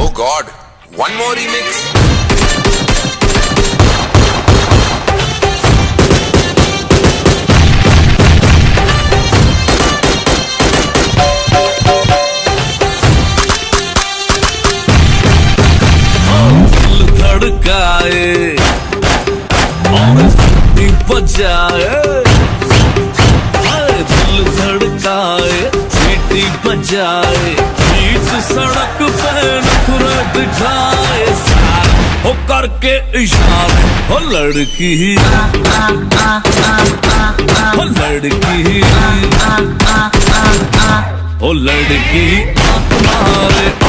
Oh God, one more remix. धड़काए दिल धड़काए सीटी बजाए बीच सड़क पे नखरे जाए सार हो करके इशारे हो लड़की। हो लड़की। हो लड़की। आत्मा मारे